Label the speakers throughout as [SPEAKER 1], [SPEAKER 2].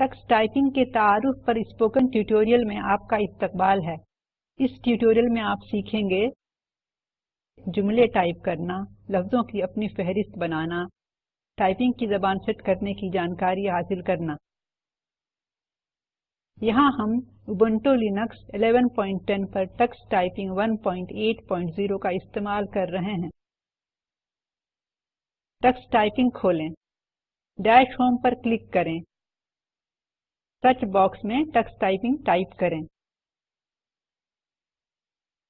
[SPEAKER 1] Text typing के तारुफ पर स्पोकन ट्यूटोरियल में आपका इस्तकबाल है इस ट्यूटोरियल में आप सीखेंगे जुमले टाइप करना लफ्ज़ों की अपनी फहरिस्त बनाना टाइपिंग की ज़बान सेट करने की जानकारी हासिल करना यहाँ हम Ubuntu Linux 11.10 पर टेक्स्ट टाइपिंग 1.8.0 का इस्तेमाल कर रहे हैं टेक्स्ट टाइपिंग खोलें डैश होम पर क्लिक करें सर्च बॉक्स में टक्स टाइपिंग टाइप करें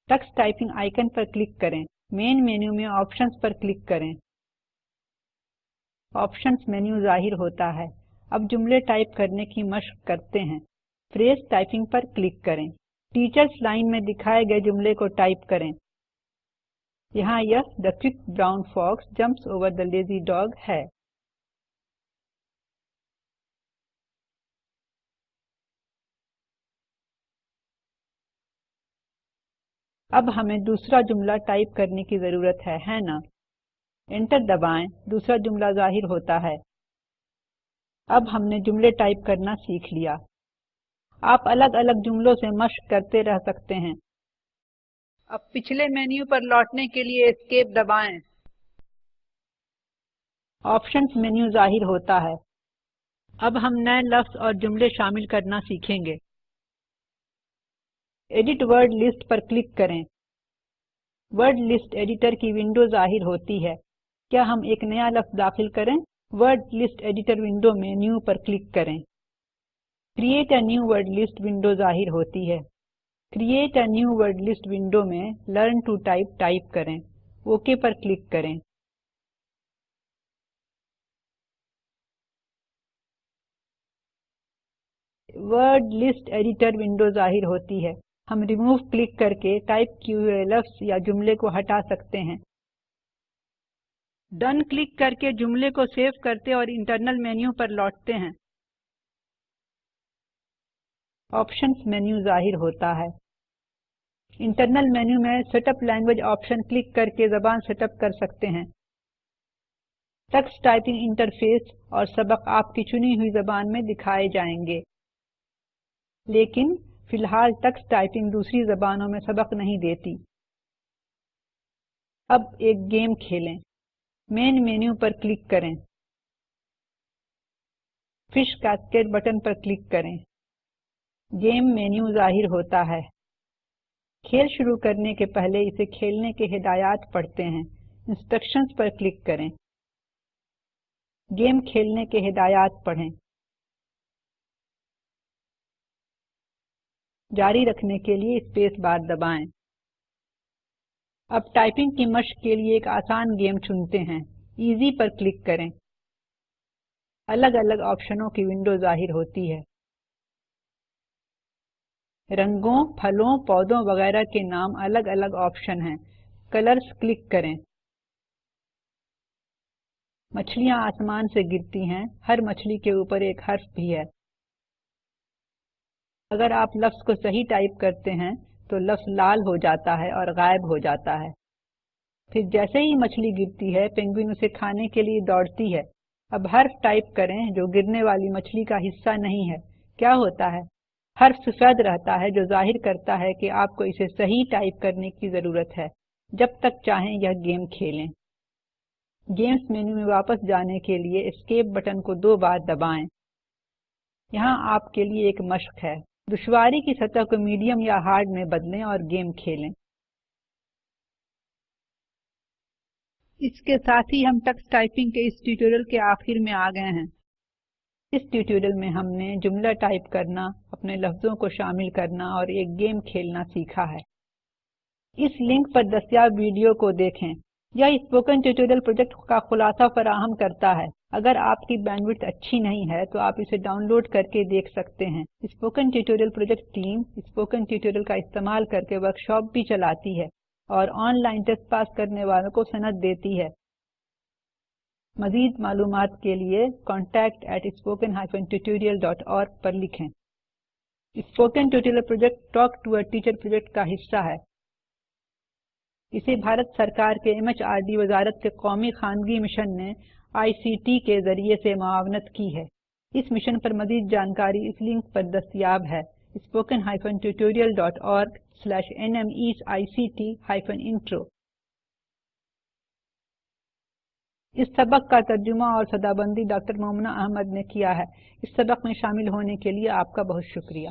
[SPEAKER 1] टक्स टाइपिंग आइकन पर क्लिक करें मेन मेन्यू में ऑप्शंस पर क्लिक करें ऑप्शंस मेन्यू जाहिर होता है अब जुमले टाइप करने की मशक करते हैं फ्रेज टाइपिंग पर क्लिक करें टीचर्स लाइन में दिखाए गए जुमले को टाइप करें यहाँ यह the quick brown fox jumps over the lazy dog है अब हमें दूसरा जुमला टाइप करने की ज़रूरत है है ना एंटर दबाएं दूसरा जुमला जाहिर होता है अब हमने जुमले टाइप करना सीख लिया आप अलग-अलग जुमलों से मश्क करते रह सकते हैं अब पिछले मेन्यू पर लौटने के लिए एस्केप दबाएं ऑप्शंस मेन्यू जाहिर होता है अब हम नए लफ्ज़ और जुमले शामिल करना सीखेंगे एडिट वर्ड लिस्ट पर क्लिक करें वर्ड लिस्ट एडिटर की विंडो जाहिर होती है क्या हम एक नया लफ्ज दाखिल करें वर्ड लिस्ट एडिटर विंडो में न्यू पर क्लिक करें create a new word list window जाहिर होती है create a new word list window में लर्न टू टाइप टाइप करें ओके पर क्लिक करें वर्ड लिस्ट एडिटर विंडो जाहिर होती है हम रिमूव क्लिक करके टाइप किए हुए लफ्ज या जुमले को हटा सकते हैं डन क्लिक करके जुमले को सेव करते और इंटरनल मेन्यू पर लौटते हैं ऑप्शंस मेन्यू जाहिर होता है इंटरनल मेन्यू में सेटअप लैंग्वेज ऑप्शन क्लिक करके जबान सेटअप कर सकते हैं टेक्स्ट टाइपिंग इंटरफेस और सबक आपकी चुनी हुई जबान में दिखाए जाएंगे लेकिन फिलहाल टक्स टाइपिंग दूसरी जबानों में सबक नहीं देती अब एक गेम खेलें मेन मेन्यू पर क्लिक करें फिश कैस्केट बटन पर क्लिक करें गेम मेन्यू जाहिर होता है खेल शुरू करने के पहले इसे खेलने के हिदायत पढ़ते हैं इंस्ट्रक्शंस पर क्लिक करें गेम खेलने के हिदायत पढ़ें जारी रखने के लिए स्पेस बार दबाएं। अब टाइपिंग की मश्क के लिए एक आसान गेम चुनते हैं इजी पर क्लिक करें अलग-अलग ऑप्शनों की विंडो जाहिर होती है रंगों, फलों, पौधों वगैरह के नाम अलग-अलग ऑप्शन हैं। कलर्स क्लिक करें। मछलियां आसमान से गिरती हैं। हर मछली के ऊपर एक हर्फ भी है। अगर आप लफ्ज़ को सही टाइप करते हैं तो लफ्ज़ लाल हो जाता है और गायब हो जाता है फिर जैसे ही मछली गिरती है पेंगुइन उसे खाने के लिए दौड़ती है अब हर्फ टाइप करें जो गिरने वाली मछली का हिस्सा नहीं है क्या होता है हर्फ सफेद रहता है जो जाहिर करता है कि आपको इसे सही टाइप करने की ज़रूरत है जब तक चाहें यह गेम खेलें गेम्स मेन्यू में वापस जाने के लिए एस्केप बटन को दो बार दबाएं यहाँ आपके लिए एक मश्क है दुश्वारी की सतह को मीडियम या हार्ड में बदलें और गेम खेलें इसके साथ ही हम टक्स टाइपिंग के इस ट्यूटोरियल के आखिर में आ गए हैं इस ट्यूटोरियल में हमने जुमला टाइप करना अपने लफ्ज़ों को शामिल करना और एक गेम खेलना सीखा है इस लिंक पर दस्याब वीडियो को देखें यह स्पोकन ट्यूटोरियल प्रोजेक्ट का खुलासा फराहम करता है अगर आपकी बैंडविड्थ अच्छी नहीं है तो आप इसे डाउनलोड करके देख सकते हैं spoken tutorial project team spoken tutorial का इस्तेमाल करके वर्कशॉप भी चलाती है और ऑनलाइन टेस्ट पास करने वालों को सनद देती है मजीद मालूम के लिए contact at spoken hyphen tutorial dot org पर लिखें spoken tutorial project talk to a teacher project का हिस्सा है इसे भारत सरकार के एमएचआरडी वजारत के कौमी खानगी मिशन ने आईसीटी के जरिए से मावनत की है इस मिशन पर मजीद जानकारी इस लिंक पर दस्तियाब है spoken hyphen tutorial dot org slash N M I C T hyphen intro इस सबक का तर्जुमा और सदाबंदी डॉक्टर मोमना अहमद ने किया है इस सबक में शामिल होने के लिए आपका बहुत शुक्रिया